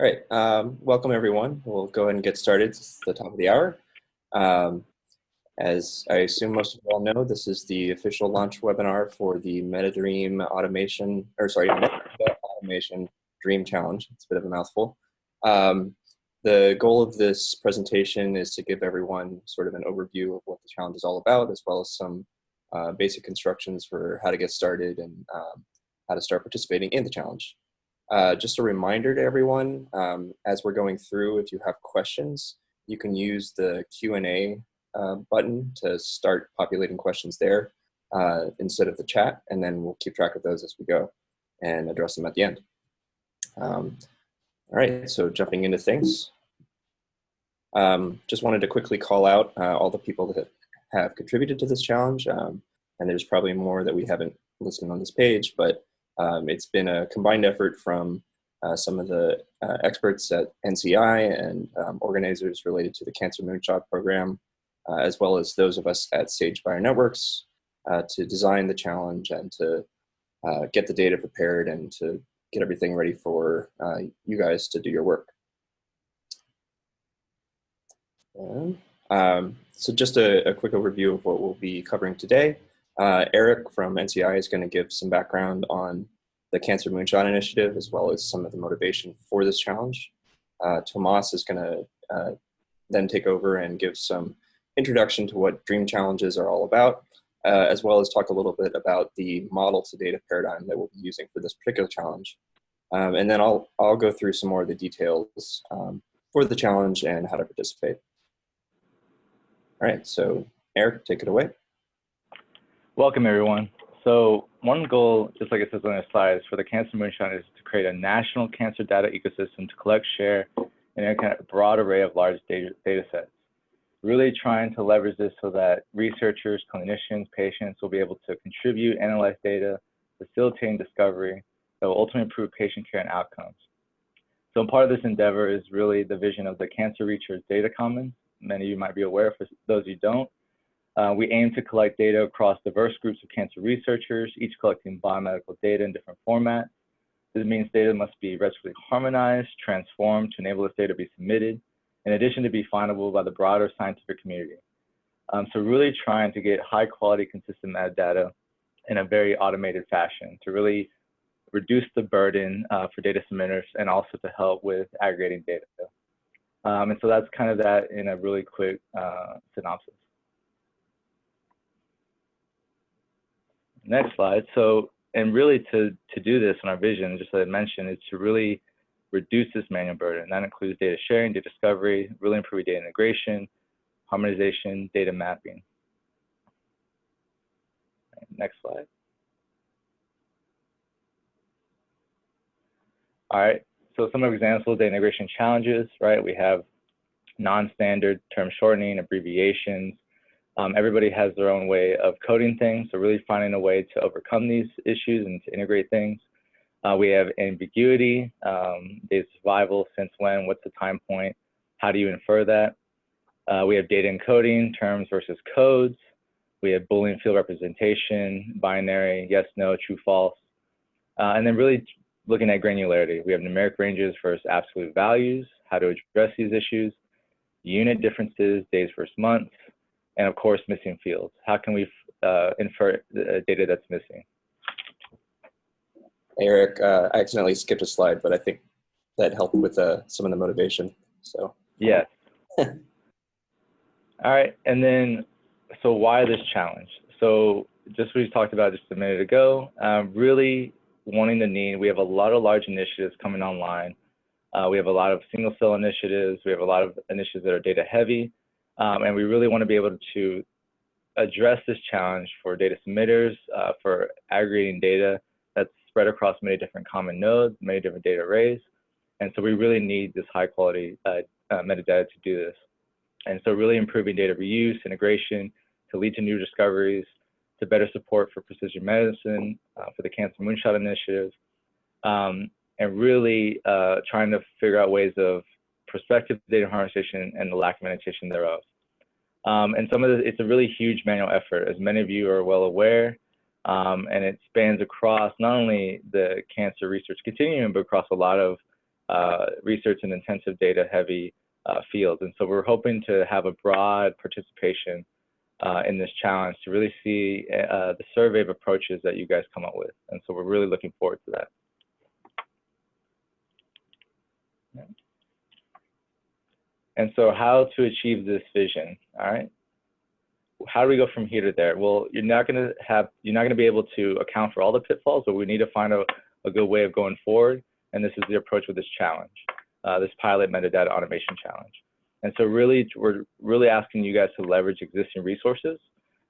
All right, um, welcome everyone. We'll go ahead and get started. It's the top of the hour. Um, as I assume most of you all know, this is the official launch webinar for the MetaDream Automation, or sorry, Meta Automation Dream Challenge. It's a bit of a mouthful. Um, the goal of this presentation is to give everyone sort of an overview of what the challenge is all about, as well as some uh, basic instructions for how to get started and um, how to start participating in the challenge. Uh, just a reminder to everyone, um, as we're going through, if you have questions, you can use the Q&A uh, button to start populating questions there uh, instead of the chat, and then we'll keep track of those as we go and address them at the end. Um, all right, so jumping into things. Um, just wanted to quickly call out uh, all the people that have contributed to this challenge, um, and there's probably more that we haven't listed on this page, but um, it's been a combined effort from uh, some of the uh, experts at NCI and um, organizers related to the Cancer Moonshot program, uh, as well as those of us at Sage Bionetworks uh, to design the challenge and to uh, get the data prepared and to get everything ready for uh, you guys to do your work. Um, so just a, a, quick overview of what we'll be covering today. Uh, Eric from NCI is going to give some background on the Cancer Moonshot Initiative, as well as some of the motivation for this challenge. Uh, Tomas is going to uh, then take over and give some introduction to what Dream Challenges are all about, uh, as well as talk a little bit about the model to data paradigm that we'll be using for this particular challenge. Um, and then I'll, I'll go through some more of the details um, for the challenge and how to participate. All right, so Eric, take it away. Welcome, everyone. So one goal, just like it says on the slide, for the Cancer Moonshot is to create a national cancer data ecosystem to collect, share, and a kind of broad array of large data, data sets. Really trying to leverage this so that researchers, clinicians, patients will be able to contribute, analyze data, facilitating discovery that will ultimately improve patient care and outcomes. So part of this endeavor is really the vision of the Cancer Research Data Commons. Many of you might be aware, for those who don't, uh, we aim to collect data across diverse groups of cancer researchers, each collecting biomedical data in different formats. This means data must be retrofitly harmonized, transformed to enable this data to be submitted, in addition to be findable by the broader scientific community. Um, so really trying to get high quality, consistent metadata in a very automated fashion to really reduce the burden uh, for data submitters and also to help with aggregating data. Um, and so that's kind of that in a really quick uh, synopsis. Next slide. So, and really to, to do this in our vision, just as I mentioned, is to really reduce this manual burden. That includes data sharing, data discovery, really improving data integration, harmonization, data mapping. Next slide. All right, so some examples of the integration challenges, right? We have non-standard term shortening, abbreviations, um, everybody has their own way of coding things, so really finding a way to overcome these issues and to integrate things. Uh, we have ambiguity, um, data survival, since when, what's the time point, how do you infer that? Uh, we have data encoding, terms versus codes. We have Boolean field representation, binary, yes, no, true, false. Uh, and then really looking at granularity. We have numeric ranges versus absolute values, how to address these issues, unit differences, days versus months, and of course, missing fields. How can we uh, infer the data that's missing? Eric, uh, I accidentally skipped a slide, but I think that helped with uh, some of the motivation. So yes. All right, and then so why this challenge? So just we talked about just a minute ago, um, really wanting the need. We have a lot of large initiatives coming online. Uh, we have a lot of single cell initiatives. We have a lot of initiatives that are data heavy. Um, and we really want to be able to address this challenge for data submitters, uh, for aggregating data that's spread across many different common nodes, many different data arrays. And so we really need this high quality uh, uh, metadata to do this. And so really improving data reuse, integration to lead to new discoveries, to better support for precision medicine, uh, for the Cancer Moonshot Initiative, um, and really uh, trying to figure out ways of prospective data harmonization and the lack of annotation thereof. Um, and some of the, it's a really huge manual effort, as many of you are well aware, um, and it spans across not only the cancer research continuum, but across a lot of uh, research and intensive data heavy uh, fields. And so we're hoping to have a broad participation uh, in this challenge to really see uh, the survey of approaches that you guys come up with. And so we're really looking forward to that. And so how to achieve this vision, all right? How do we go from here to there? Well, you're not gonna have, you're not gonna be able to account for all the pitfalls, but we need to find a, a good way of going forward. And this is the approach with this challenge, uh, this pilot metadata automation challenge. And so really, we're really asking you guys to leverage existing resources,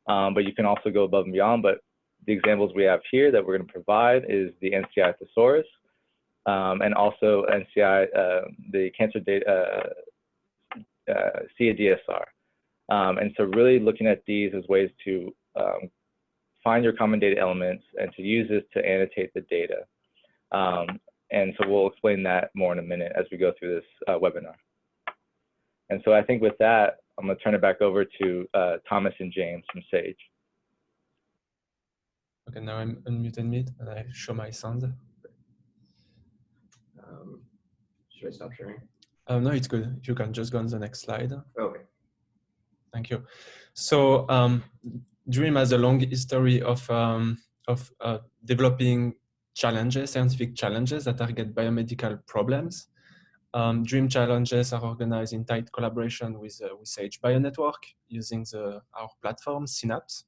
um, but you can also go above and beyond. But the examples we have here that we're going to provide is the NCI thesaurus, um, and also NCI, uh, the cancer data, uh, uh, CADSR. Um, and so really looking at these as ways to um, find your common data elements and to use this to annotate the data. Um, and so we'll explain that more in a minute as we go through this uh, webinar. And so I think with that, I'm going to turn it back over to uh, Thomas and James from Sage. Okay, now I'm unmuted mute and I show my sound. Um, should I stop sharing? Oh, no, it's good. You can just go on the next slide. Okay. Thank you. So um, Dream has a long history of, um, of uh, developing challenges, scientific challenges that target biomedical problems. Um, Dream challenges are organized in tight collaboration with, uh, with Sage BioNetwork using the, our platform, Synapse.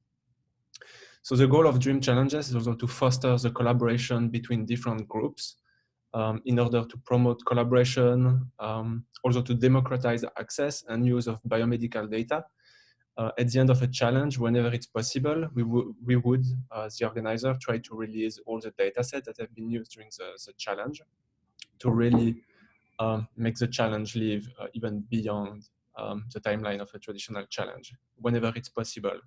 So the goal of Dream challenges is also to foster the collaboration between different groups um, in order to promote collaboration, um, also to democratize access and use of biomedical data. Uh, at the end of a challenge, whenever it's possible, we, we would, uh, the organizer, try to release all the data sets that have been used during the, the challenge to really um, make the challenge live uh, even beyond um, the timeline of a traditional challenge, whenever it's possible.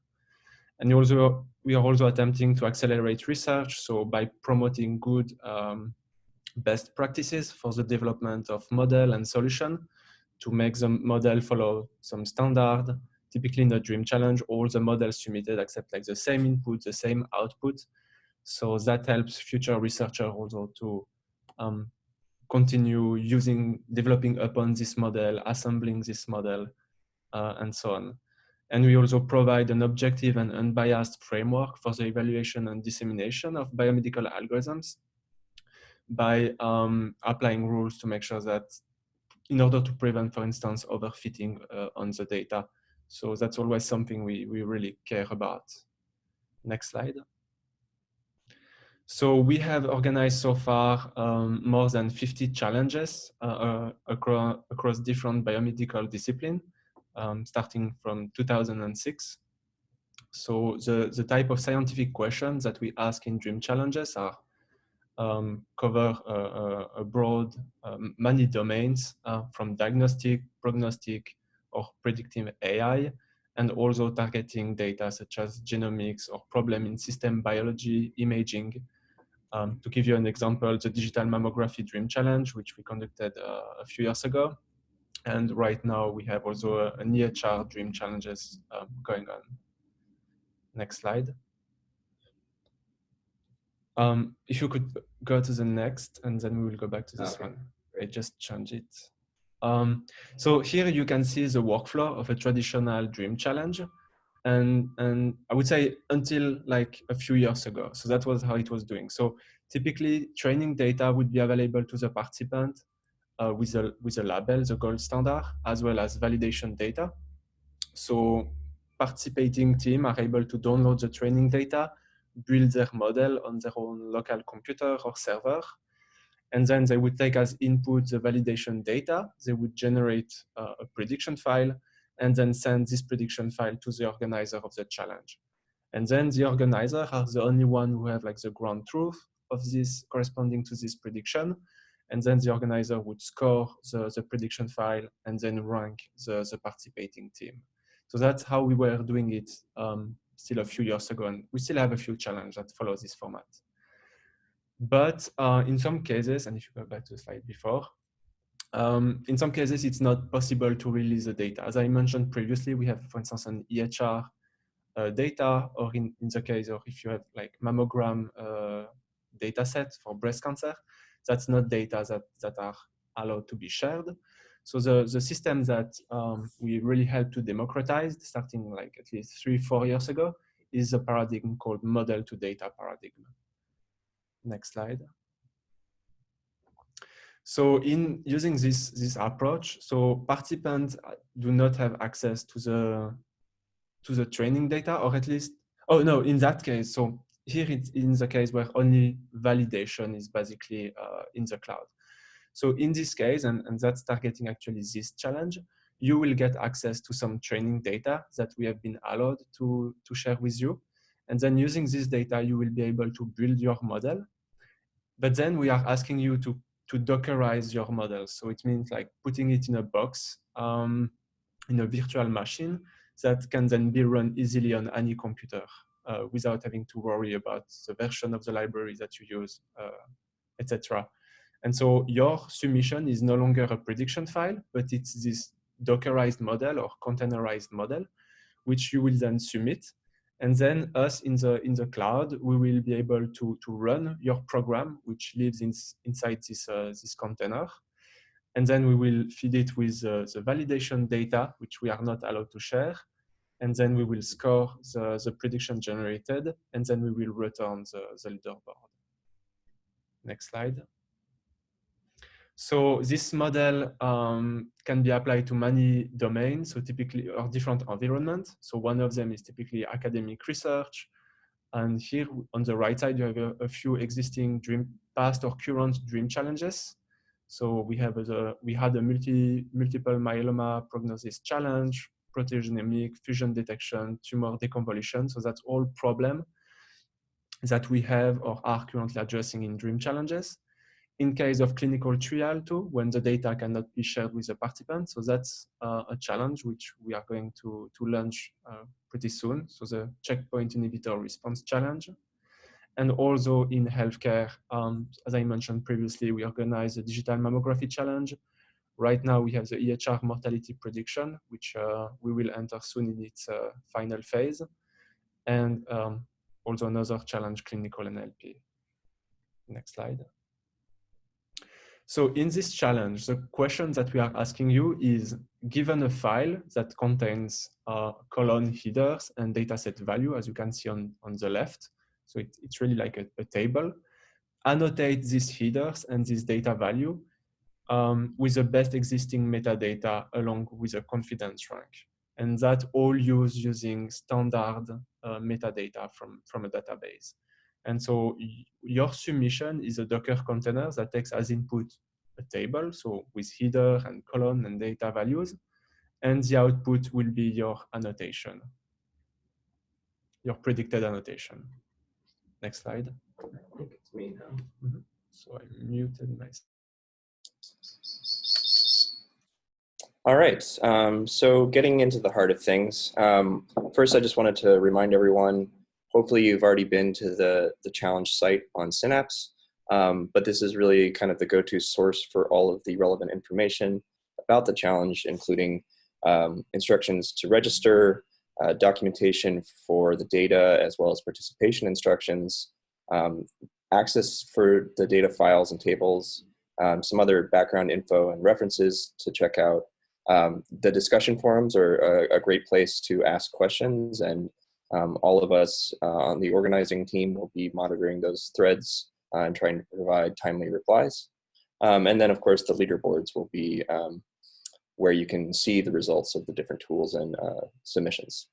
And also, we are also attempting to accelerate research, so by promoting good um, best practices for the development of model and solution to make the model follow some standard. Typically in the DREAM challenge, all the models submitted accept like the same input, the same output. So that helps future researchers also to um, continue using, developing upon this model, assembling this model, uh, and so on. And we also provide an objective and unbiased framework for the evaluation and dissemination of biomedical algorithms by um, applying rules to make sure that in order to prevent, for instance, overfitting uh, on the data. So that's always something we, we really care about. Next slide. So we have organized so far um, more than 50 challenges uh, uh, across, across different biomedical disciplines, um, starting from 2006. So the, the type of scientific questions that we ask in DREAM challenges are um, cover uh, a broad, um, many domains uh, from diagnostic, prognostic, or predictive AI, and also targeting data such as genomics or problem in system biology, imaging. Um, to give you an example, the Digital Mammography Dream Challenge, which we conducted uh, a few years ago. And right now we have also a an EHR Dream Challenges um, going on. Next slide. Um, if you could go to the next, and then we will go back to this okay. one. I just change it. Um, so here you can see the workflow of a traditional dream challenge. And, and I would say until like a few years ago. So that was how it was doing. So typically training data would be available to the participant uh, with, a, with a label, the gold standard, as well as validation data. So participating team are able to download the training data build their model on their own local computer or server. And then they would take as input the validation data. They would generate uh, a prediction file and then send this prediction file to the organizer of the challenge. And then the organizer are the only one who have like the ground truth of this corresponding to this prediction. And then the organizer would score the, the prediction file and then rank the, the participating team. So that's how we were doing it um, still a few years ago, and we still have a few challenges that follow this format. But uh, in some cases, and if you go back to the slide before, um, in some cases, it's not possible to release the data. As I mentioned previously, we have, for instance, an EHR uh, data, or in, in the case of if you have like mammogram uh, data set for breast cancer, that's not data that, that are allowed to be shared. So the, the system that um, we really helped to democratize, starting like at least three, four years ago, is a paradigm called model to data paradigm. Next slide. So in using this, this approach, so participants do not have access to the, to the training data, or at least, oh no, in that case, so here it's in the case where only validation is basically uh, in the cloud. So in this case, and, and that's targeting actually this challenge, you will get access to some training data that we have been allowed to, to share with you. And then using this data, you will be able to build your model. But then we are asking you to, to Dockerize your model. So it means like putting it in a box um, in a virtual machine that can then be run easily on any computer uh, without having to worry about the version of the library that you use, uh, etc. And so your submission is no longer a prediction file, but it's this Dockerized model or containerized model, which you will then submit. And then us in the, in the cloud, we will be able to, to run your program, which lives in, inside this, uh, this container. And then we will feed it with uh, the validation data, which we are not allowed to share. And then we will score the, the prediction generated, and then we will return the, the leaderboard. Next slide. So this model um, can be applied to many domains, so typically or different environments. So one of them is typically academic research. And here on the right side, you have a, a few existing dream past or current dream challenges. So we have a, we had a multi, multiple myeloma prognosis challenge, proteogenomic, fusion detection, tumor deconvolution. So that's all problem that we have or are currently addressing in dream challenges in case of clinical trial too, when the data cannot be shared with the participant. So that's uh, a challenge which we are going to, to launch uh, pretty soon. So the checkpoint inhibitor response challenge. And also in healthcare, um, as I mentioned previously, we organize a digital mammography challenge. Right now we have the EHR mortality prediction, which uh, we will enter soon in its uh, final phase. And um, also another challenge, clinical NLP. Next slide. So in this challenge, the question that we are asking you is, given a file that contains uh, colon headers and dataset value, as you can see on, on the left, so it, it's really like a, a, table, annotate these headers and this data value um, with the best existing metadata along with a confidence rank. And that all used using standard uh, metadata from, from a database. And so your submission is a Docker container that takes as input a table, so with header and column and data values, and the output will be your annotation, your predicted annotation. Next slide. I think it's me now. Mm -hmm. So I muted myself. All right, um, so getting into the heart of things. Um, first, I just wanted to remind everyone Hopefully you've already been to the, the challenge site on Synapse, um, but this is really kind of the go-to source for all of the relevant information about the challenge, including um, instructions to register, uh, documentation for the data, as well as participation instructions, um, access for the data files and tables, um, some other background info and references to check out. Um, the discussion forums are a, a, great place to ask questions and um, all of us uh, on the organizing team will be monitoring those threads uh, and trying to provide timely replies. Um, and then of course the leaderboards will be um, where you can see the results of the different tools and uh, submissions.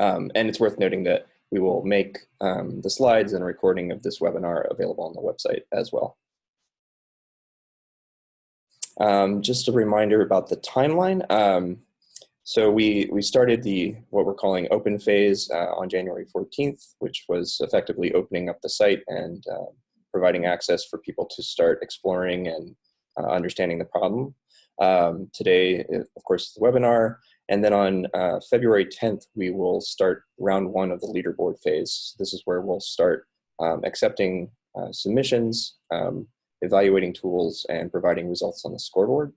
Um, and it's worth noting that we will make um, the slides and recording of this webinar available on the website as well. Um, just a reminder about the timeline. So we, we started the what we're calling open phase uh, on January 14th, which was effectively opening up the site and uh, providing access for people to start exploring and uh, understanding the problem. Um, today, uh, of course, the webinar, and then on uh, February 10th, we will start round one of the leaderboard phase. This is where we'll start um, accepting uh, submissions, um, evaluating tools, and providing results on the scoreboard.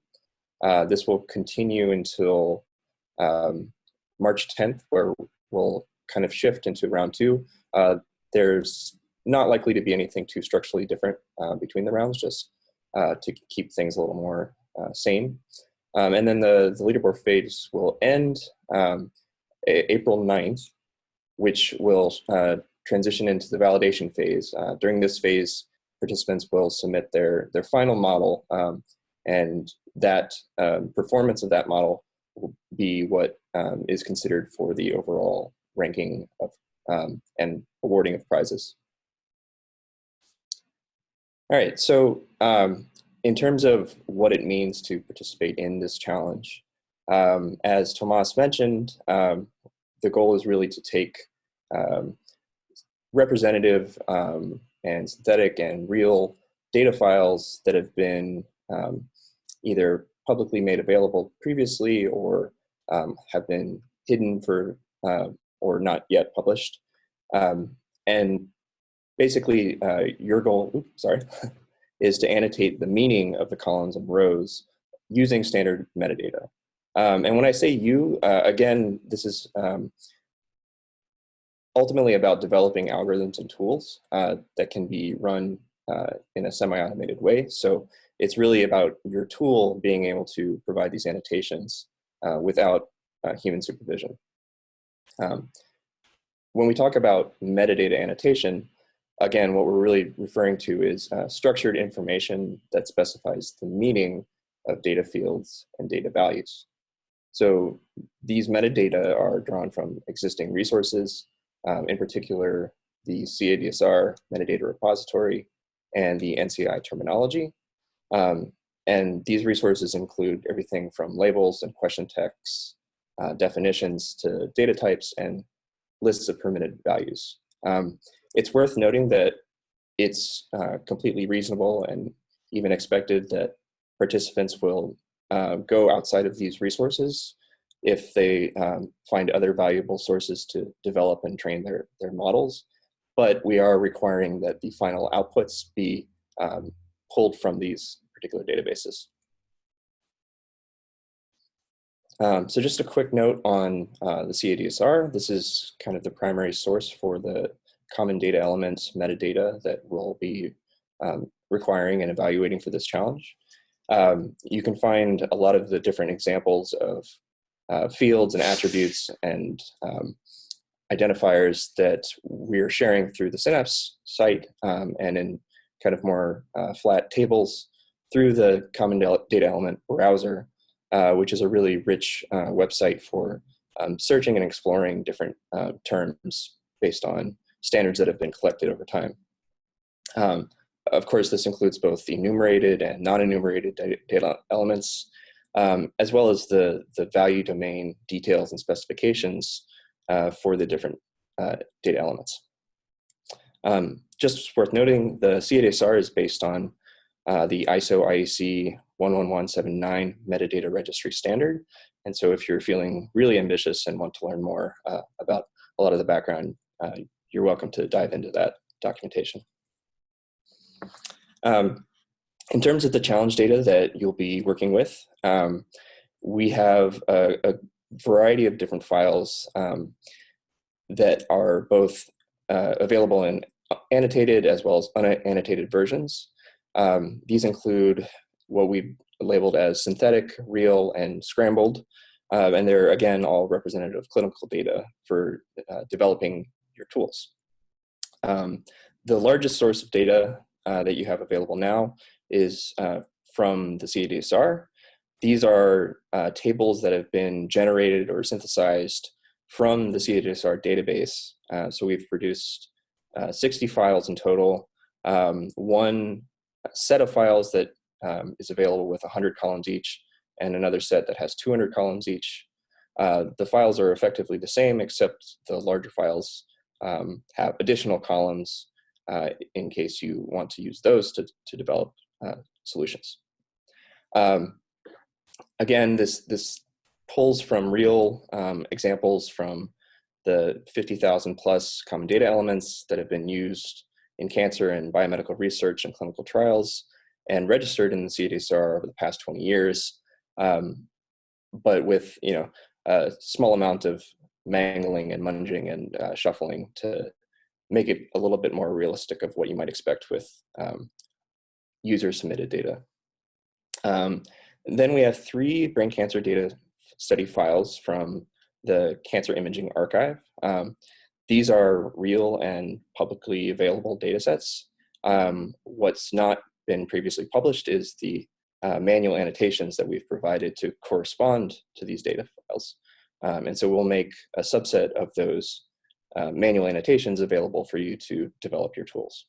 this will continue until um, March 10th, where we'll kind of shift into round two. Uh, there's not likely to be anything too structurally different uh, between the rounds, just uh, to keep things a little more uh, sane. Um, and then the, the leaderboard phase will end um, April 9th, which will uh, transition into the validation phase. Uh, during this phase, participants will submit their, their final model um, and that um, performance of that model be what um, is considered for the overall ranking of um, and awarding of prizes. All right, so um, in terms of what it means to participate in this challenge, um, as Tomas mentioned, um, the goal is really to take um, representative and synthetic and real data files that have been either publicly made available previously or um, have been hidden for uh, or not yet published. Um, and basically uh, your goal, oops, sorry, is to annotate the meaning of the columns and rows using standard metadata. Um, and when I say you, uh, again, this is um, ultimately about developing algorithms and tools uh, that can be run uh, in a semi-automated way. So it's really about your tool being able to provide these annotations uh, without uh, human supervision. Um, when we talk about metadata annotation, again, what we're really referring to is uh, structured information that specifies the meaning of data fields and data values. So these metadata are drawn from existing resources, um, in particular, the CADSR metadata repository and the NCI terminology. Um, and these resources include everything from labels and question texts, uh, definitions to data types and lists of permitted values. Um, it's worth noting that it's uh, completely reasonable and even expected that participants will uh, go outside of these resources if they um, find other valuable sources to develop and train their, their models. But we are requiring that the final outputs be um, pulled from these particular databases. Um, so just a quick note on uh, the CADSR. This is kind of the primary source for the common data elements metadata that we'll be um, requiring and evaluating for this challenge. Um, you can find a lot of the different examples of uh, fields and attributes and um, identifiers that we're sharing through the Synapse site um, and in kind of more uh, flat tables through the Common Data Element browser, uh, which is a really rich uh, website for um, searching and exploring different uh, terms based on standards that have been collected over time. Um, of course, this includes both the enumerated and non-enumerated data elements, um, as well as the, the value domain details and specifications uh, for the different uh, data elements. Um, just worth noting, the CADSR is based on uh, the ISO IEC 11179 metadata registry standard. And so if you're feeling really ambitious and want to learn more uh, about a lot of the background, uh, you're welcome to dive into that documentation. Um, in terms of the challenge data that you'll be working with, um, we have a, a, variety of different files um, that are both uh, available in annotated as well as unannotated versions. Um, these include what we labeled as synthetic, real, and scrambled. Uh, and they're, again, all representative clinical data for uh, developing your tools. Um, the largest source of data uh, that you have available now is uh, from the CADSR. These are uh, tables that have been generated or synthesized from the CADSR database. Uh, so we've produced 60 files in total. Um, one set of files that um, is available with 100 columns each and another set that has 200 columns each. Uh, the files are effectively the same except the larger files um, have additional columns uh, in case you want to use those to, to develop uh, solutions. Um, again, this, this pulls from real um, examples from the 50,000 plus common data elements that have been used in cancer and biomedical research and clinical trials and registered in the CDSR over the past 20 years, um, but with you know a small amount of mangling and munging and uh, shuffling to make it a little bit more realistic of what you might expect with um, user submitted data. Um, then we have three brain cancer data study files from the Cancer Imaging Archive. Um, these are real and publicly available data sets. Um, what's not been previously published is the uh, manual annotations that we've provided to correspond to these data files. Um, and so we'll make a subset of those uh, manual annotations available for you to develop your tools.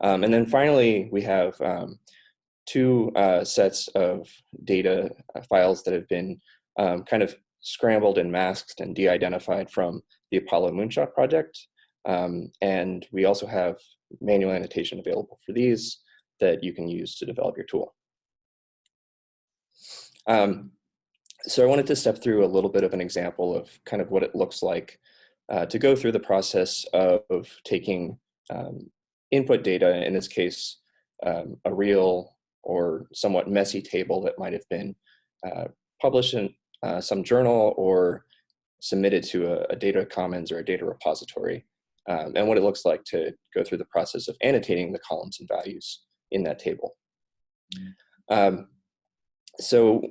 Um, and then finally, we have um, two uh, sets of data uh, files that have been um, kind of scrambled and masked and de-identified from the Apollo Moonshot project. Um, and we also have manual annotation available for these that you can use to develop your tool. Um, so I wanted to step through a little bit of an example of kind of what it looks like uh, to go through the process of, of taking um, input data, in this case, um, a real or somewhat messy table that might have been uh, published in uh, some journal or submitted to a, a, data commons or a data repository, um, and what it looks like to go through the process of annotating the columns and values in that table. Um, so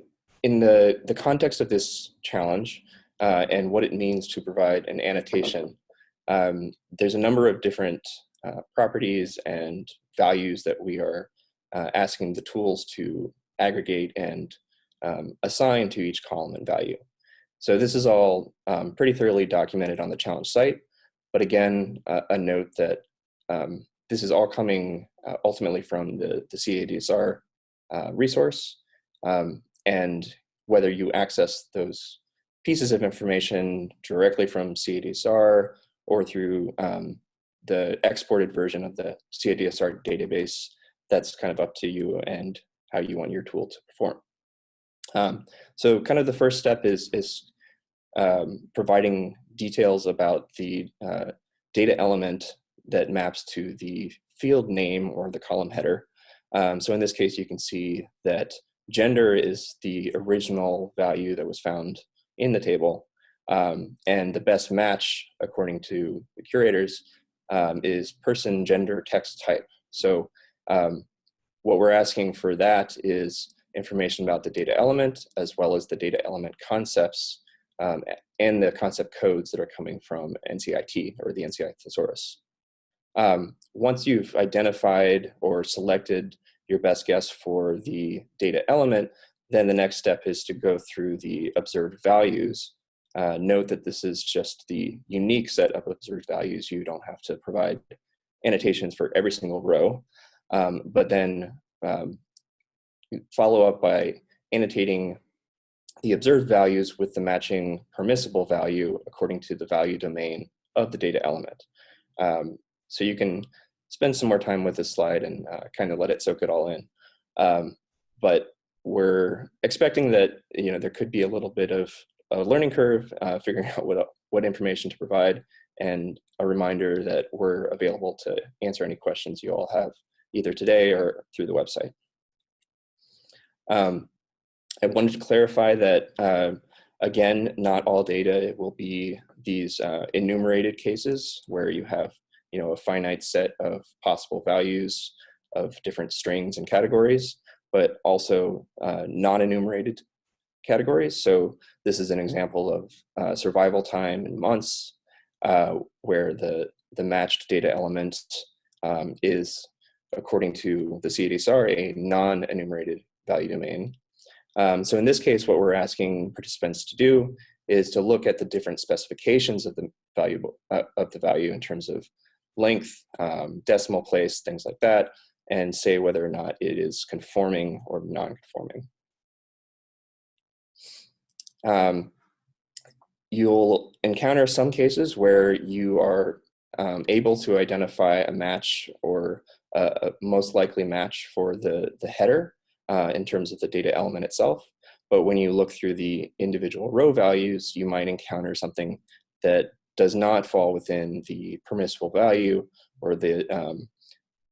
in the, the context of this challenge uh, and what it means to provide an annotation, um, there's a number of different uh, properties and values that we are uh, asking the tools to aggregate and um, assign to each column and value. So this is all um, pretty thoroughly documented on the challenge site, but again, uh, a note that um, this is all coming uh, ultimately from the, the CADSR uh, resource, um, and whether you access those pieces of information directly from CADSR or through um, the exported version of the CADSR database, that's kind of up to you and how you want your tool to perform. Um, so kind of the first step is, is um, providing details about the uh, data element that maps to the field name or the column header. Um, so in this case, you can see that gender is the original value that was found in the table. Um, and the best match, according to the curators, um, is person, gender, text type. So um, what we're asking for that is information about the data element, as well as the data element concepts um, and the concept codes that are coming from NCIT or the NCI thesaurus. Um, once you've identified or selected your best guess for the data element, then the next step is to go through the observed values. Uh, note that this is just the unique set of observed values. You don't have to provide annotations for every single row, um, but then um, follow up by annotating the observed values with the matching permissible value according to the value domain of the data element. Um, so you can spend some more time with this slide and uh, kind of let it soak it all in. Um, but we're expecting that you know there could be a little bit of a learning curve, uh, figuring out what what information to provide, and a reminder that we're available to answer any questions you all have either today or through the website. Um, I wanted to clarify that uh, again, not all data will be these uh, enumerated cases where you have you know, a finite set of possible values of different strings and categories, but also uh, non-enumerated categories. So this is an example of uh, survival time in months, uh, where the, the matched data element um, is, according to the CADSR, a non-enumerated value domain. Um, so in this case, what we're asking participants to do is to look at the different specifications of the value uh, of the value in terms of length, um, decimal place, things like that, and say whether or not it is conforming or non-conforming. Um, you'll encounter some cases where you are um, able to identify a match or a, a most likely match for the, the header uh, in terms of the data element itself. But when you look through the individual row values, you might encounter something that does not fall within the permissible value or the um,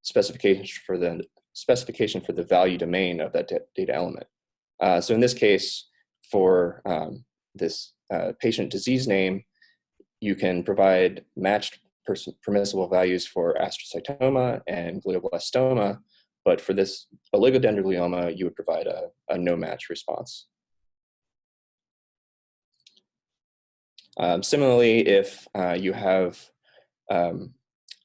specification for the specification for the value domain of that data element. Uh, so in this case, for um, this uh, patient disease name, you can provide matched permissible values for astrocytoma and glioblastoma, but for this oligodendroglioma, you would provide a, a no match response. Um, similarly, if uh, you have um,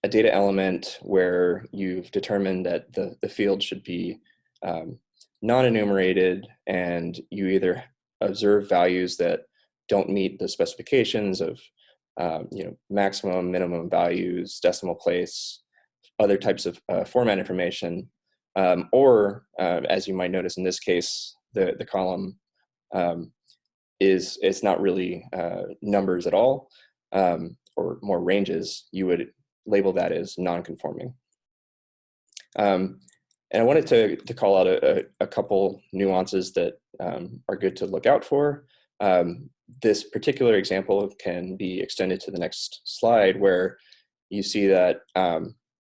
a data element where you've determined that the, the field should be um, non-enumerated and you either observe values that don't meet the specifications of um, you know, maximum, minimum values, decimal place, other types of uh, format information, um, or uh, as you might notice in this case, the, the column um, is it's not really uh, numbers at all, um, or more ranges, you would label that as non-conforming. Um, and I wanted to, to call out a, a couple nuances that um, are good to look out for. Um, this particular example can be extended to the next slide where you see that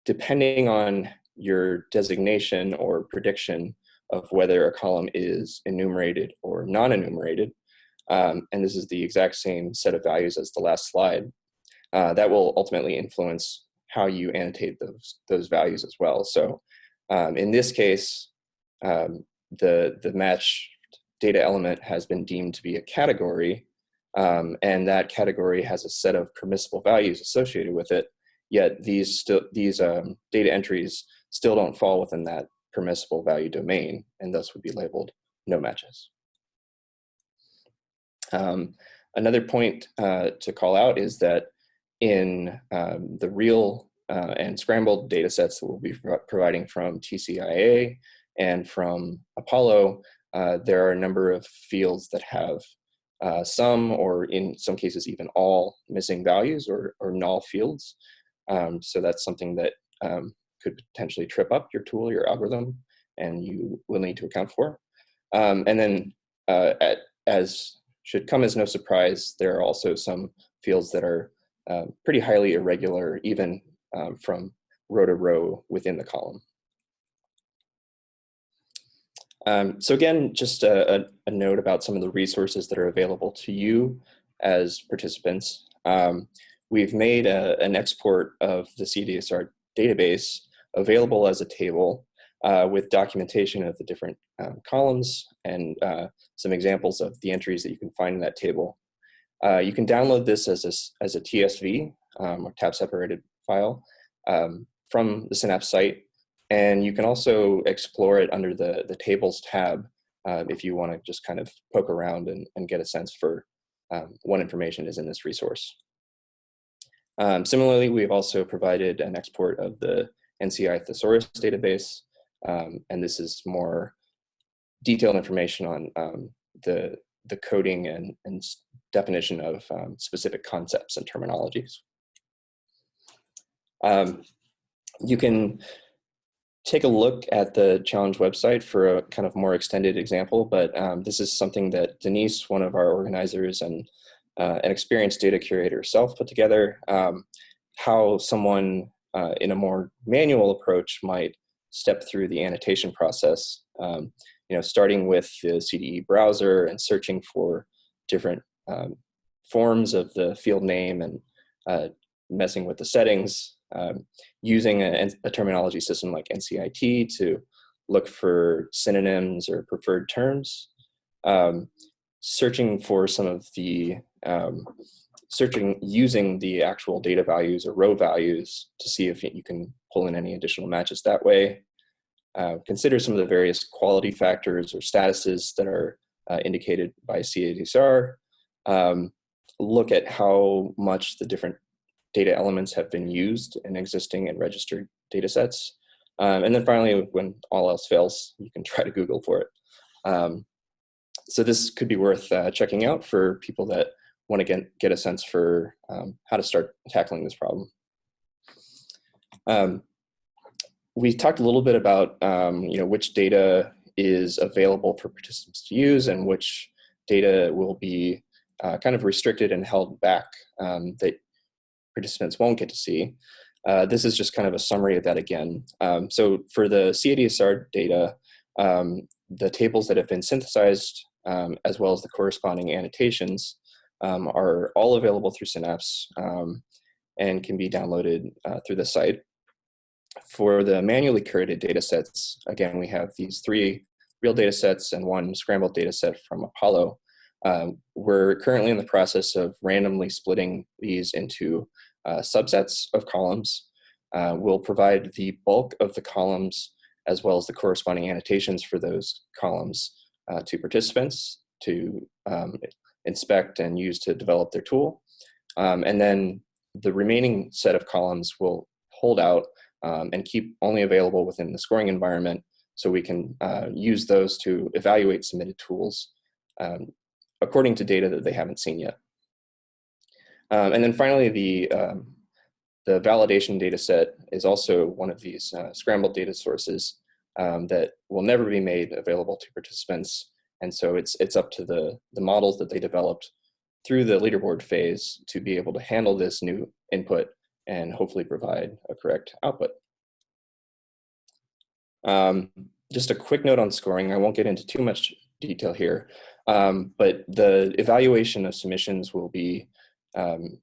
depending on your designation or prediction of whether a column is enumerated or non-enumerated, um, and this is the exact same set of values as the last slide, uh, that will ultimately influence how you annotate those, those values as well. So um, in this case, um, the, the match data element has been deemed to be a category, um, and that category has a set of permissible values associated with it, yet these, still, these um, data entries still don't fall within that permissible value domain, and thus would be labeled no matches. Um, another point uh, to call out is that in um, the real uh, and scrambled data sets that we'll be providing from TCIA and from Apollo, uh, there are a number of fields that have uh, some or in some cases even all missing values or, or null fields. Um, so that's something that um, could potentially trip up your tool, your algorithm, and you will need to account for. Um, and then uh, at, as should come as no surprise, there are also some fields that are uh, pretty highly irregular, even um, from row to row within the column. Um, so again, just a, a, a, note about some of the resources that are available to you as participants. Um, we've made a, an export of the CADSR database available as a table uh, with documentation of the different um, columns and uh, some examples of the entries that you can find in that table. Uh, you can download this as a, as a TSV um, or tab separated file um, from the Synapse site. And you can also explore it under the, the tables tab uh, if you want to just kind of poke around and, and get a sense for um, what information is in this resource. Um, similarly, we've also provided an export of the NCI thesaurus database, um, and this is more detailed information on um, the, the coding and, and definition of um, specific concepts and terminologies. Um, you can take a look at the challenge website for a kind of more extended example, but um, this is something that Denise, one of our organizers and uh, an experienced data curator herself put together, um, how someone uh, in a more manual approach might step through the annotation process, um, you know, starting with the CDE browser and searching for different um, forms of the field name and uh, messing with the settings, um, using a, a, terminology system like NCIT to look for synonyms or preferred terms, um, searching for some of the um, searching using the actual data values or row values to see if you can pull in any additional matches that way. Uh, consider some of the various quality factors or statuses that are uh, indicated by CADSR. Um, look at how much the different data elements have been used in existing and registered data sets. Um, and then finally, when all else fails, you can try to Google for it. Um, so this could be worth uh, checking out for people that want to get, get a sense for um, how to start tackling this problem. Um, we talked a little bit about um, you know which data is available for participants to use and which data will be uh, kind of restricted and held back um, that participants won't get to see. Uh, this is just kind of a summary of that again. Um, so for the CADSR data, um, the tables that have been synthesized as well as the corresponding annotations um, are all available through Synapse um, and can be downloaded uh, through the site. for the manually curated data sets, again, we have these three real data sets and one scrambled data set from Apollo. Um, we're currently in the process of randomly splitting these into uh, subsets of columns. Uh, we'll provide the bulk of the columns as well as the corresponding annotations for those columns uh, to participants to um, inspect and use to develop their tool. Um, and then the remaining set of columns will hold out um, and keep only available within the scoring environment so we can uh, use those to evaluate submitted tools um, according to data that they haven't seen yet. Um, and then finally, the, um, the validation data set is also one of these uh, scrambled data sources um, that will never be made available to participants. And so it's, it's up to the, the models that they developed through the leaderboard phase to be able to handle this new input and hopefully provide a correct output. Um, just a quick note on scoring. I won't get into too much detail here, um, but the evaluation of submissions will be um,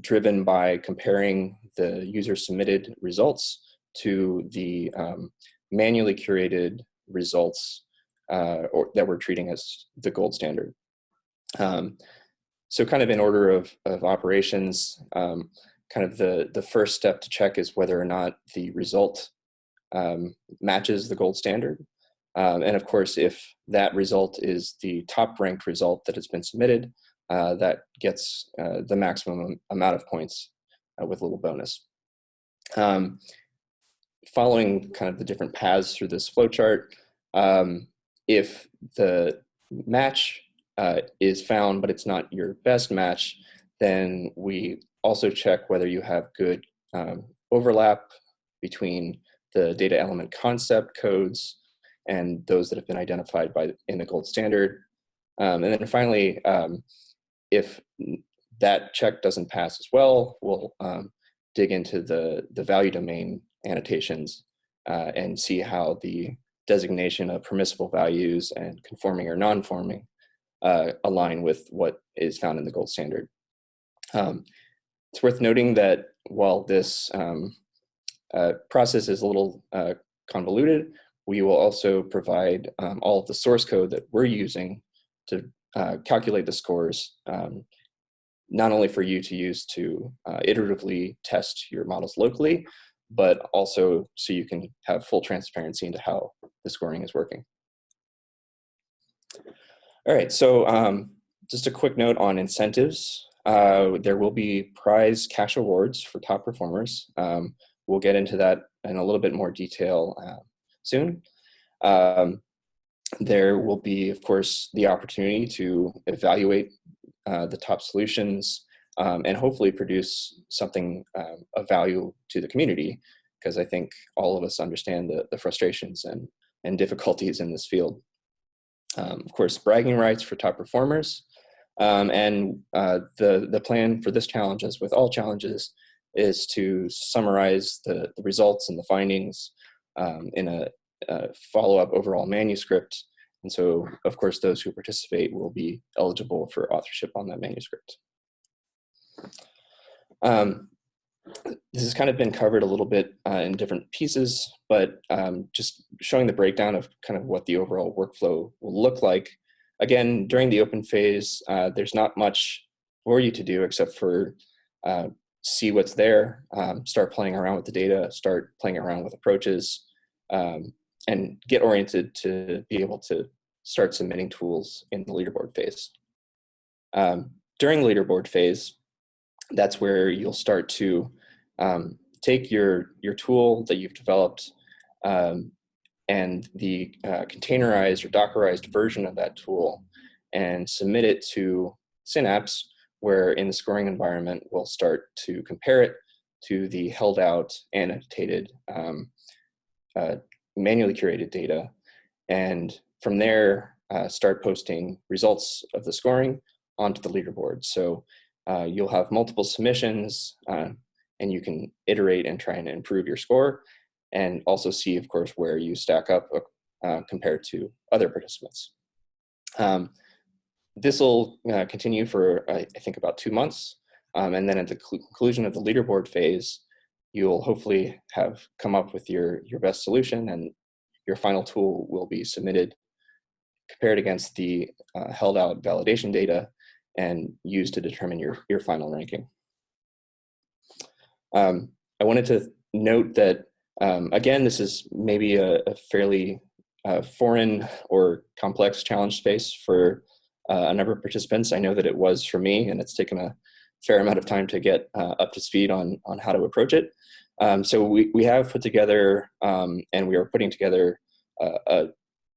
driven by comparing the user submitted results to the um, manually curated results uh, or that we're treating as the gold standard. Um, so kind of in order of, of operations, um, kind of the, the first step to check is whether or not the result um, matches the gold standard. Um, and of course, if that result is the top ranked result that has been submitted, uh, that gets uh, the maximum amount of points uh, with a little bonus. Um, following kind of the different paths through this flowchart, um, if the match uh, is found, but it's not your best match, then we also check whether you have good um, overlap between the data element concept codes and those that have been identified by in the gold standard. Um, and then finally, um, if that check doesn't pass as well, we'll um, dig into the, the value domain annotations uh, and see how the designation of permissible values and conforming or non-forming uh, align with what is found in the gold standard. Um, it's worth noting that while this um, uh, process is a little uh, convoluted, we will also provide um, all of the source code that we're using to uh, calculate the scores, um, not only for you to use to uh, iteratively test your models locally, but also so you can have full transparency into how the scoring is working. All right, so um, just a quick note on incentives. Uh, there will be prize cash awards for top performers. Um, we'll get into that in a little bit more detail uh, soon. Um, there will be, of course, the opportunity to evaluate uh, the top solutions um, and hopefully produce something um, of value to the community because I think all of us understand the, the frustrations and, and difficulties in this field. Um, of course, bragging rights for top performers. Um, and uh, the, the plan for this challenge, as with all challenges, is to summarize the, the results and the findings um, in a, a follow-up overall manuscript. And so, of course, those who participate will be eligible for authorship on that manuscript. Um, this has kind of been covered a little bit uh, in different pieces, but um, just showing the breakdown of kind of what the overall workflow will look like. Again, during the open phase, uh, there's not much for you to do except for uh, see what's there, um, start playing around with the data, start playing around with approaches, um, and get oriented to be able to start submitting tools in the leaderboard phase. Um, during leaderboard phase, that's where you'll start to um, take your, your tool that you've developed um, and the uh, containerized or Dockerized version of that tool and submit it to Synapse, where in the scoring environment, we'll start to compare it to the held out annotated um, uh, manually curated data. And from there, uh, start posting results of the scoring onto the leaderboard. So uh, you'll have multiple submissions uh, and you can iterate and try and improve your score and also see, of course, where you stack up uh, compared to other participants. Um, this will uh, continue for, I think, about two months. Um, and then at the conclusion of the leaderboard phase, you'll hopefully have come up with your, your best solution and your final tool will be submitted, compared against the uh, held out validation data and use to determine your, your final ranking. Um, I wanted to note that, um, again, this is maybe a, a fairly uh, foreign or complex challenge space for uh, a number of participants. I know that it was for me, and it's taken a fair amount of time to get uh, up to speed on, on how to approach it. Um, so we, we have put together, um, and we are putting together uh, a,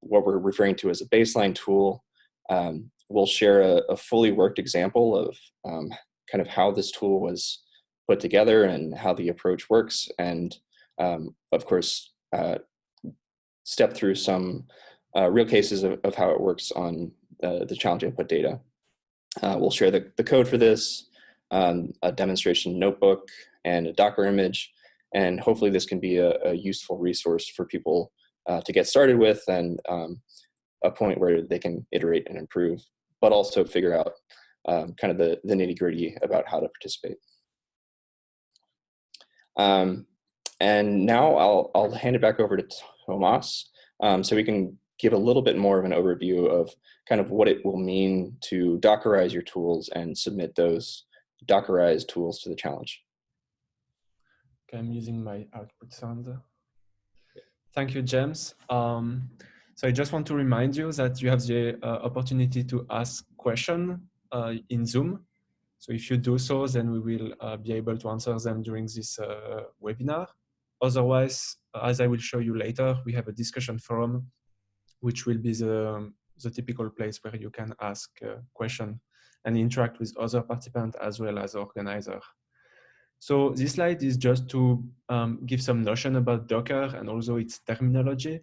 what we're referring to as a baseline tool. Um, we'll share a, a, fully worked example of um, kind of how this tool was put together and how the approach works. And um, of course, uh, step through some uh, real cases of, of, how it works on the, the challenge input data. Uh, we'll share the, the code for this, um, a demonstration notebook, and a Docker image. And hopefully this can be a, a useful resource for people uh, to get started with and um, a point where they can iterate and improve, but also figure out um, kind of the, the nitty gritty about how to participate. Um, and now I'll, I'll hand it back over to Tomas um, so we can give a little bit more of an overview of kind of what it will mean to Dockerize your tools and submit those Dockerized tools to the challenge. Okay, I'm using my output sound. Thank you, James. Um, so I just want to remind you that you have the uh, opportunity to ask question uh, in Zoom. So if you do so, then we will uh, be able to answer them during this uh, webinar. Otherwise, as I will show you later, we have a discussion forum, which will be the, the typical place where you can ask a question and interact with other participants as well as organizer. So this slide is just to um, give some notion about Docker and also its terminology.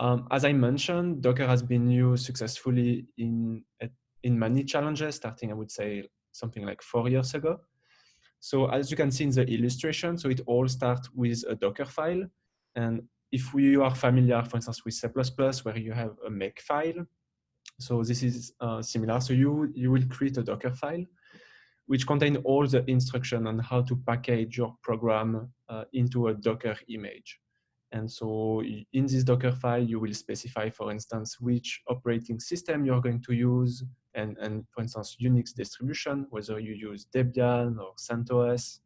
Um, as I mentioned, Docker has been used successfully in, in many challenges, starting, I would say, something like four years ago. So as you can see in the illustration, so it all starts with a Docker file. And if we are familiar, for instance, with C++, where you have a make file, so this is uh, similar. So you, you will create a Docker file, which contain all the instruction on how to package your program uh, into a Docker image. And so in this Docker file, you will specify, for instance, which operating system you're going to use, and, and for instance, Unix distribution, whether you use Debian or CentOS.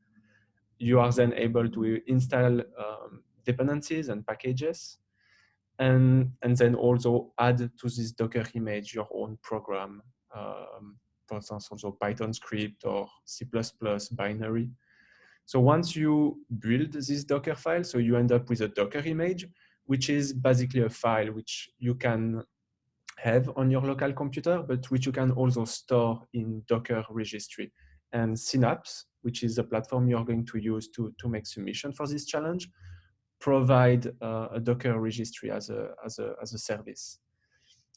You are then able to install um, dependencies and packages, and, and then also add to this Docker image your own program, um, for instance, also Python script or C++ binary. So once you build this Docker file, so you end up with a Docker image, which is basically a file which you can have on your local computer, but which you can also store in Docker registry. And Synapse, which is the platform you're going to use to, to make submission for this challenge, provide uh, a Docker registry as a, as, a, as a service.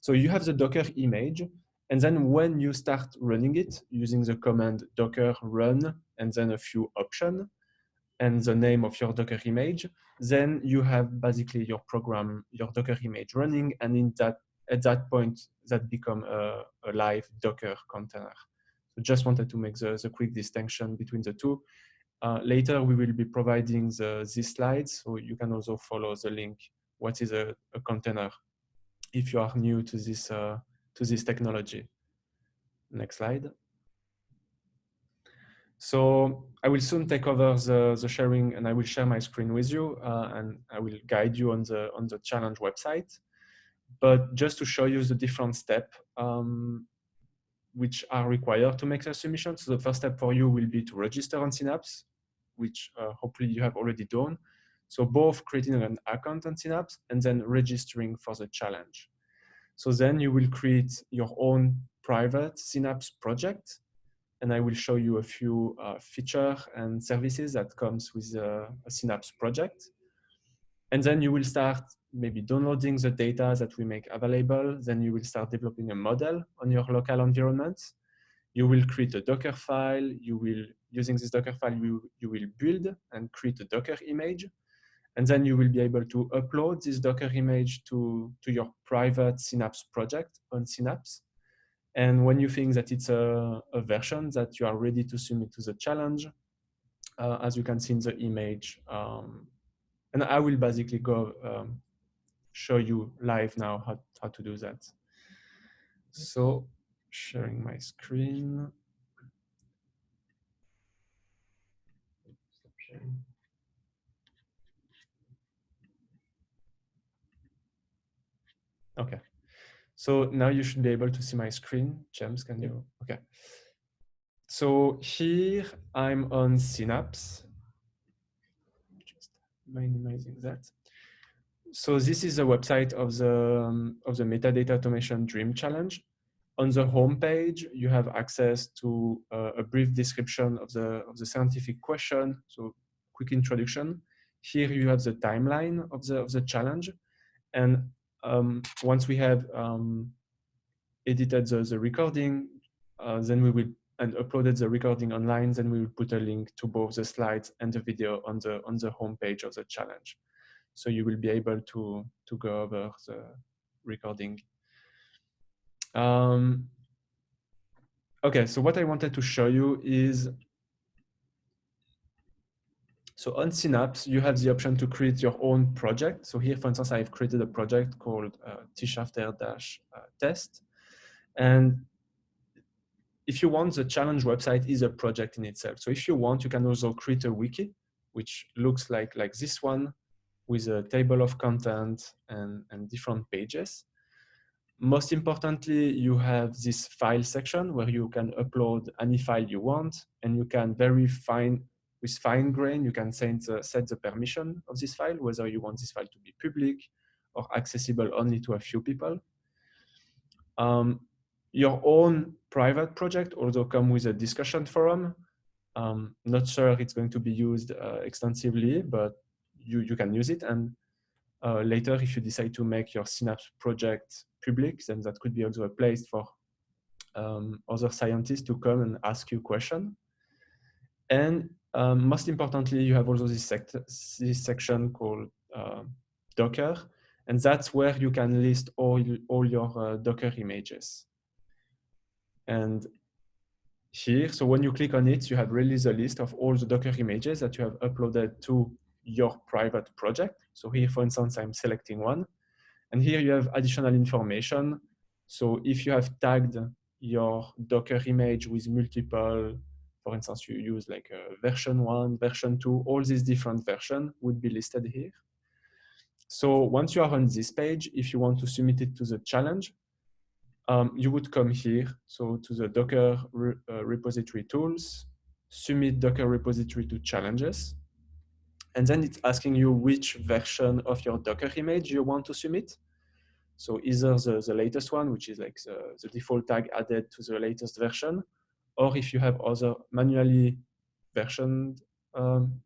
So you have the Docker image, and then when you start running it using the command docker run and then a few options and the name of your Docker image, then you have basically your program, your Docker image running, and in that at that point that become a, a live Docker container. So just wanted to make the, the quick distinction between the two. Uh, later, we will be providing the, these slides, so you can also follow the link. What is a, a container if you are new to this, uh, to this technology. Next slide. So I will soon take over the, the sharing and I will share my screen with you uh, and I will guide you on the, on the challenge website. But just to show you the different steps um, which are required to make the submission. So the first step for you will be to register on Synapse, which uh, hopefully you have already done. So both creating an account on Synapse and then registering for the challenge. So then you will create your own private Synapse project. And I will show you a few uh, and services that comes with a, a Synapse project. And then you will start maybe downloading the data that we make available. Then you will start developing a model on your local environment. You will create a Docker file. You will, using this Docker file, you, you will build and create a Docker image. And then you will be able to upload this Docker image to, to your private Synapse project on Synapse. And when you think that it's a, a version that you are ready to submit to the challenge, uh, as you can see in the image. Um, and I will basically go um, show you live now how, how to do that. So sharing my screen. Okay. So now you should be able to see my screen. James, can you? Okay. So here I'm on Synapse. Just minimizing that. So this is the website of the um, of the metadata automation dream challenge. On the home page, you have access to uh, a brief description of the of the scientific question. So quick introduction. Here you have the timeline of the of the challenge, and um, once we have um, edited the, the recording, uh, then we will and uploaded the recording online, then we will put a link to both the slides and the video on the on the homepage of the challenge. So you will be able to to go over the recording. Um, okay, so what I wanted to show you is so on Synapse, you have the option to create your own project. So here, for instance, I've created a project called uh, T-Shafter-test. And if you want, the challenge website is a project in itself. So if you want, you can also create a wiki, which looks like, like this one with a table of content and, and different pages. Most importantly, you have this file section where you can upload any file you want and you can very fine with fine grain, you can set the, set the permission of this file, whether you want this file to be public or accessible only to a few people. Um, your own private project also come with a discussion forum. Um, not sure it's going to be used uh, extensively, but you, you can use it. And uh, later, if you decide to make your Synapse project public, then that could be also a place for um, other scientists to come and ask you questions. And um, most importantly, you have also this, this section called uh, Docker, and that's where you can list all, all your uh, Docker images. And here, so when you click on it, you have really the list of all the Docker images that you have uploaded to your private project. So here, for instance, I'm selecting one. And here you have additional information. So if you have tagged your Docker image with multiple for instance, you use like a version one, version two, all these different versions would be listed here. So once you are on this page, if you want to submit it to the challenge, um, you would come here, so to the Docker re uh, repository tools, submit Docker repository to challenges. And then it's asking you which version of your Docker image you want to submit. So either the, the latest one, which is like the, the default tag added to the latest version, or if you have other manually versioned, um,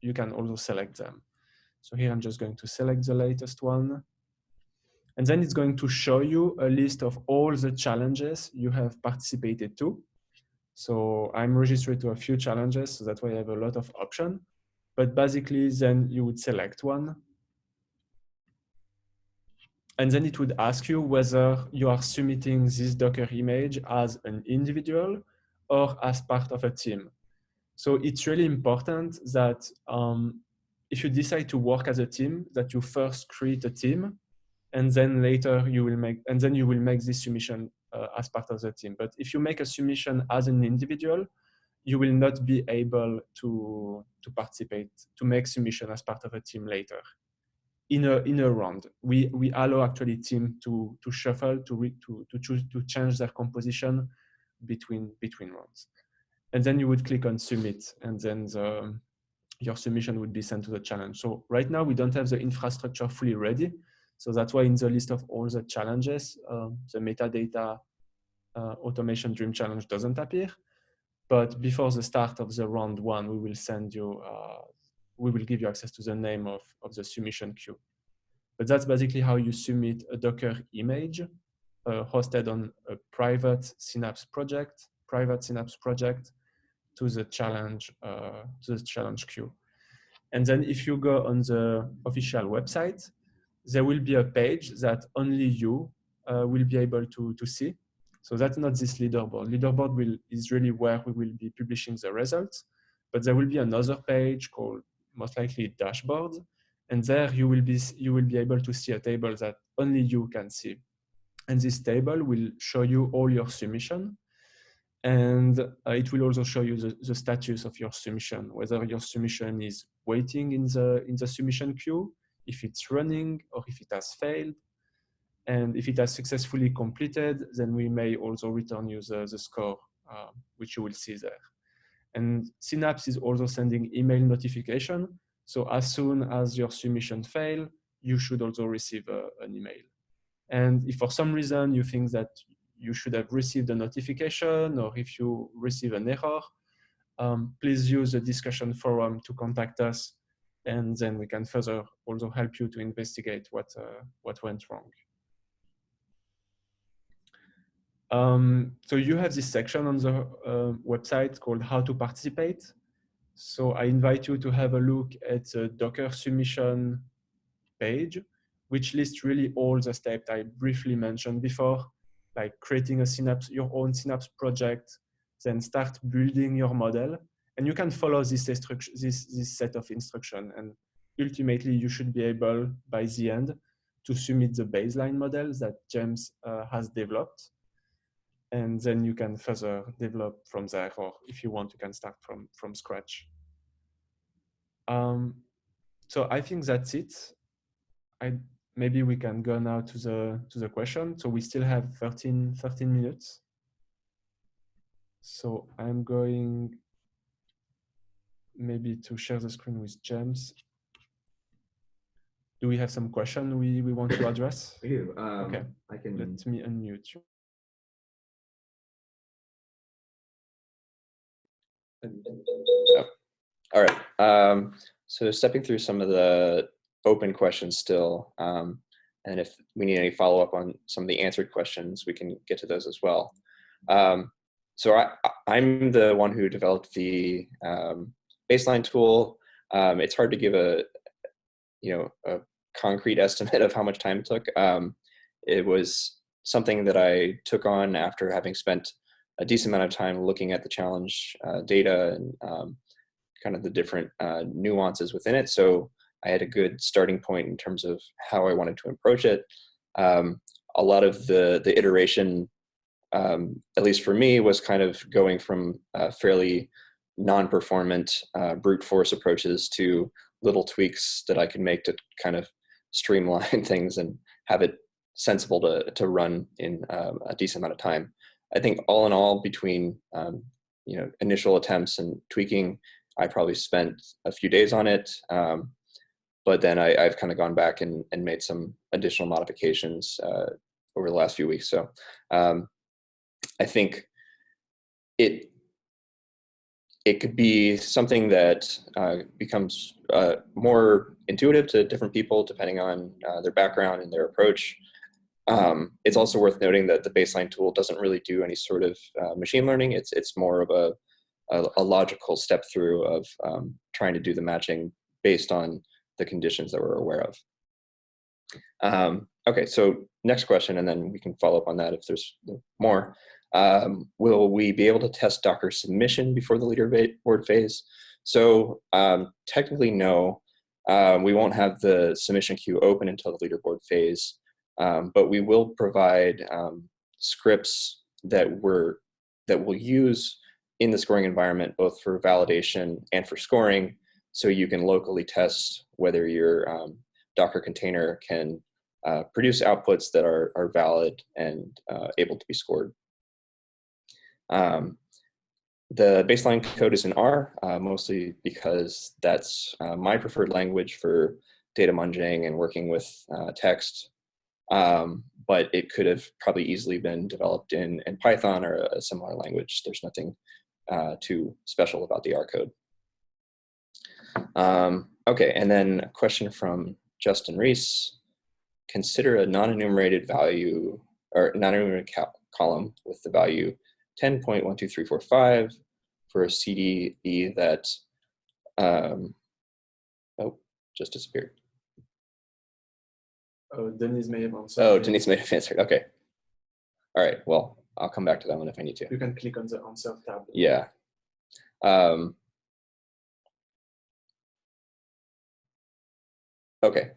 you can also select them. So here I'm just going to select the latest one. And then it's going to show you a list of all the challenges you have participated to. So I'm registered to a few challenges, so that way I have a lot of options. But basically, then you would select one. And then it would ask you whether you are submitting this Docker image as an individual or as part of a team. So it's really important that um, if you decide to work as a team, that you first create a team, and then later you will make, and then you will make this submission uh, as part of the team. But if you make a submission as an individual, you will not be able to to participate to make submission as part of a team later. In a in a round, we we allow actually team to to shuffle to re, to to choose to change their composition between between rounds. And then you would click on submit and then the, your submission would be sent to the challenge. So right now we don't have the infrastructure fully ready. So that's why in the list of all the challenges, uh, the metadata uh, automation dream challenge doesn't appear. But before the start of the round one, we will send you, uh, we will give you access to the name of, of the submission queue. But that's basically how you submit a Docker image hosted on a private Synapse project, private Synapse project to the challenge, uh, to the challenge queue. And then if you go on the official website, there will be a page that only you uh, will be able to, to see. So that's not this leaderboard. Leaderboard will, is really where we will be publishing the results. but there will be another page called most likely dashboard. And there you will be you will be able to see a table that only you can see. And this table will show you all your submission. And uh, it will also show you the, the status of your submission, whether your submission is waiting in the, in the submission queue, if it's running, or if it has failed. And if it has successfully completed, then we may also return you the, the score, uh, which you will see there. And Synapse is also sending email notification. So as soon as your submission fail, you should also receive a, an email. And if for some reason you think that you should have received a notification or if you receive an error, um, please use the discussion forum to contact us and then we can further also help you to investigate what, uh, what went wrong. Um, so you have this section on the uh, website called how to participate. So I invite you to have a look at the Docker submission page, which lists really all the steps I briefly mentioned before, like creating a Synapse, your own Synapse project, then start building your model. And you can follow this, this, this set of instruction. And ultimately, you should be able, by the end, to submit the baseline model that James uh, has developed and then you can further develop from there or if you want you can start from from scratch um, so i think that's it i maybe we can go now to the to the question. So we still have 13 13 minutes. So i'm going maybe to share the screen with james. Do we have some question we we want to address? We do. Um, okay. I can let me unmute you. Oh. All right. Um, so stepping through some of the open questions still, um, and if we need any follow up on some of the answered questions, we can get to those as well. Um, so I, I'm the one who developed the um, baseline tool. Um, it's hard to give a, you know, a concrete estimate of how much time it took. Um, it was something that I took on after having spent a decent amount of time looking at the challenge uh, data and um, kind of the different uh, nuances within it. So I had a good starting point in terms of how I wanted to approach it. Um, a lot of the, the iteration, um, at least for me, was kind of going from uh, fairly non-performant uh, brute force approaches to little tweaks that I could make to kind of streamline things and have it sensible to, to run in um, a decent amount of time. I think all in all, between um, you know initial attempts and tweaking, I probably spent a few days on it. Um, but then I, have kind of gone back and, and made some additional modifications uh, over the last few weeks. So um, I think it it could be something that uh, becomes uh, more intuitive to different people depending on uh, their background and their approach. Um, it's also worth noting that the baseline tool doesn't really do any sort of uh, machine learning. It's it's more of a a, a logical step through of um, trying to do the matching based on the conditions that we're aware of. Um, okay, so next question, and then we can follow up on that if there's more. Um, will we be able to test Docker submission before the leaderboard phase? So um, technically, no. Uh, we won't have the submission queue open until the leaderboard phase. Um, but we will provide um, scripts that we're that we'll use in the scoring environment, both for validation and for scoring, so you can locally test whether your um, Docker container can uh, produce outputs that are, are valid and uh, able to be scored. Um, the baseline code is in R, uh, mostly because that's uh, my preferred language for data munging and working with uh, text um, but it could have probably easily been developed in, in Python or a similar language. There's nothing uh, too special about the R code. Um, okay, and then a question from Justin Reese. Consider a non-enumerated value or non-enumerated column with the value 10.12345 for a CDE that, um, oh, just disappeared. Oh, Denise may have answered. Oh, Denise may have answered. Okay. All right. Well, I'll come back to that one if I need to. You can click on the answer tab. Yeah. Um, Okay,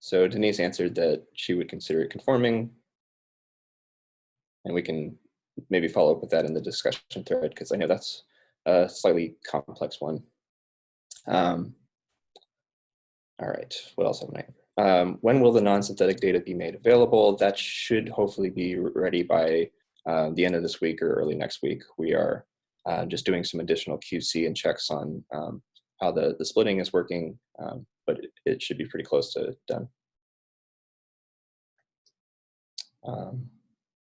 so Denise answered that she would consider it conforming. And we can maybe follow up with that in the discussion thread because I know that's a slightly complex one. Um, all right, what else have I? Um, when will the non-synthetic data be made available? That should hopefully be ready by uh, the end of this week or early next week. We are uh, just doing some additional QC and checks on um, how the, the splitting is working, um, it, should be pretty close to done. Um,